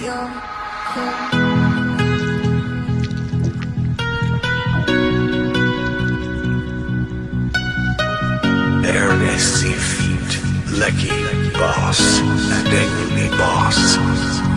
with. Ernest Feet, Lucky Boss, and Angry Boss.